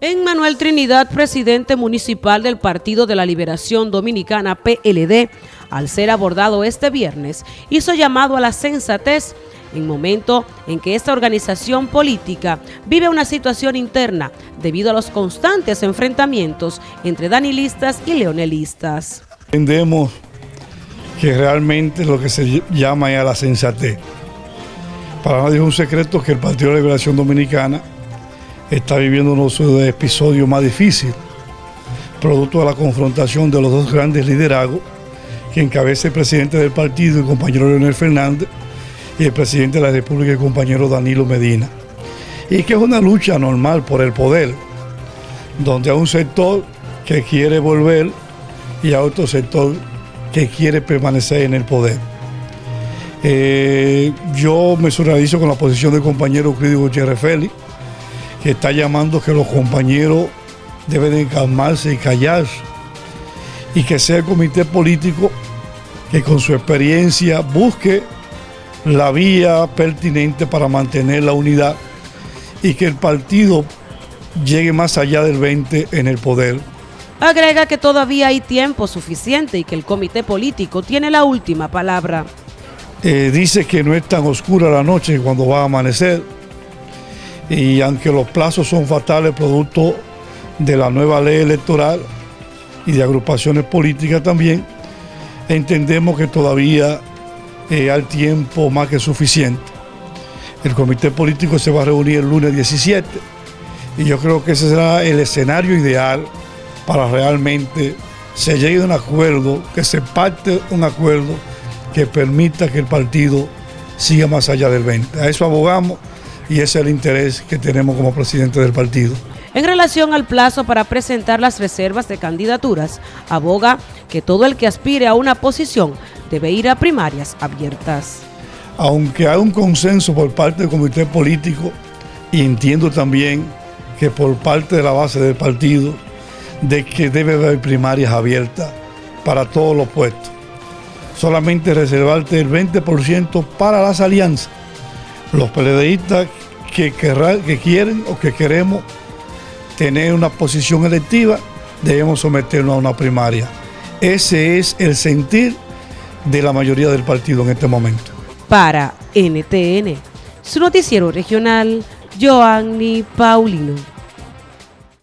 En Manuel Trinidad, presidente municipal del Partido de la Liberación Dominicana PLD, al ser abordado este viernes, hizo llamado a la sensatez en momento en que esta organización política vive una situación interna debido a los constantes enfrentamientos entre danilistas y leonelistas. Entendemos que realmente lo que se llama es a la sensatez. Para nadie es un secreto que el Partido de la Liberación Dominicana está viviendo uno de sus episodios más difíciles, producto de la confrontación de los dos grandes liderazgos que encabeza el presidente del partido, el compañero Leonel Fernández, y el presidente de la República, el compañero Danilo Medina. Y que es una lucha normal por el poder, donde hay un sector que quiere volver y hay otro sector que quiere permanecer en el poder. Eh, yo me solidarizo con la posición del compañero Cridio Gutiérrez Félix, que está llamando que los compañeros deben de calmarse y callarse y que sea el comité político que con su experiencia busque la vía pertinente para mantener la unidad y que el partido llegue más allá del 20 en el poder. Agrega que todavía hay tiempo suficiente y que el comité político tiene la última palabra. Eh, dice que no es tan oscura la noche cuando va a amanecer y aunque los plazos son fatales producto de la nueva ley electoral y de agrupaciones políticas también, entendemos que todavía eh, hay tiempo más que suficiente. El comité político se va a reunir el lunes 17 y yo creo que ese será el escenario ideal para realmente se llegue a un acuerdo, que se parte un acuerdo que permita que el partido siga más allá del 20. A eso abogamos y ese es el interés que tenemos como presidente del partido. En relación al plazo para presentar las reservas de candidaturas, aboga que todo el que aspire a una posición debe ir a primarias abiertas. Aunque hay un consenso por parte del comité político y entiendo también que por parte de la base del partido de que debe haber primarias abiertas para todos los puestos. Solamente reservarte el 20% para las alianzas los PLDistas que, que quieren o que queremos tener una posición electiva, debemos someternos a una primaria. Ese es el sentir de la mayoría del partido en este momento. Para NTN, su noticiero regional, Joanny Paulino.